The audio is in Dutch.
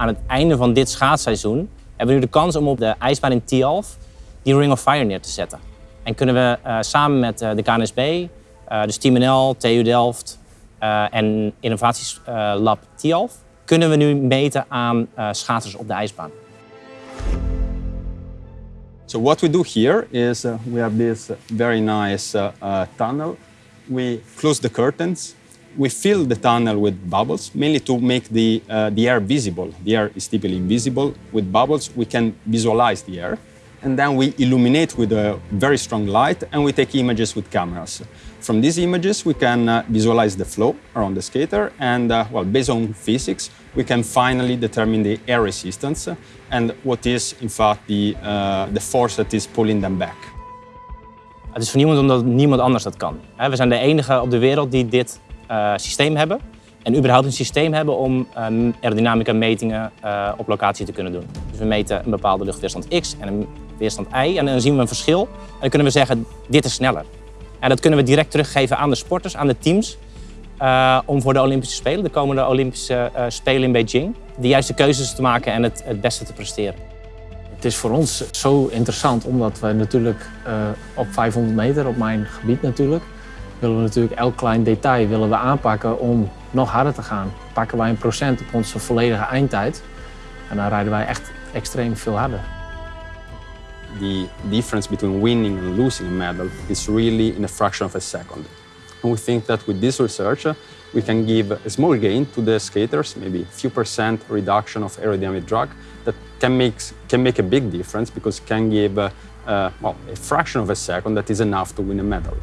aan het einde van dit schaatsseizoen hebben we nu de kans om op de ijsbaan in Tialf die Ring of Fire neer te zetten. En kunnen we uh, samen met uh, de KNSB, uh, dus Team NL, TU Delft en Innovatielab Tialf, kunnen we nu meten aan schaatsers op de ijsbaan. So what we do here is we have this very nice tunnel. We close the curtains we fill the tunnel with bubbles, mainly to make the, uh, the air visible. The air is typically invisible. With bubbles, we can visualize the air. And then we illuminate with a very strong light, and we take images with cameras. From these images, we can uh, visualize the flow around the skater, and uh, well, based on physics, we can finally determine the air resistance and what is, in fact, the, uh, the force that is pulling them back. Het is voor niemand omdat niemand anders dat kan. We zijn de enige op de wereld die dit uh, systeem hebben. En überhaupt een systeem hebben om um, aerodynamica metingen uh, op locatie te kunnen doen. Dus we meten een bepaalde luchtweerstand X en een weerstand Y. En dan zien we een verschil. En dan kunnen we zeggen, dit is sneller. En dat kunnen we direct teruggeven aan de sporters, aan de teams. Uh, om voor de Olympische Spelen, de komende Olympische Spelen in Beijing, de juiste keuzes te maken en het, beste te presteren. Het is voor ons zo interessant omdat we natuurlijk op 500 meter, op mijn gebied natuurlijk, willen we natuurlijk elk klein detail willen we aanpakken om nog harder te gaan. Pakken wij een procent op onze volledige eindtijd en dan rijden wij echt extreem veel harder. The difference between winning and losing a medal is really in a fraction of a second. And we think that with this research, uh, we can give a small gain to the skaters, maybe a few percent reduction of aerodynamic drag, that can make, can make a big difference because can give uh, uh, well, a fraction of a second that is enough to win a medal.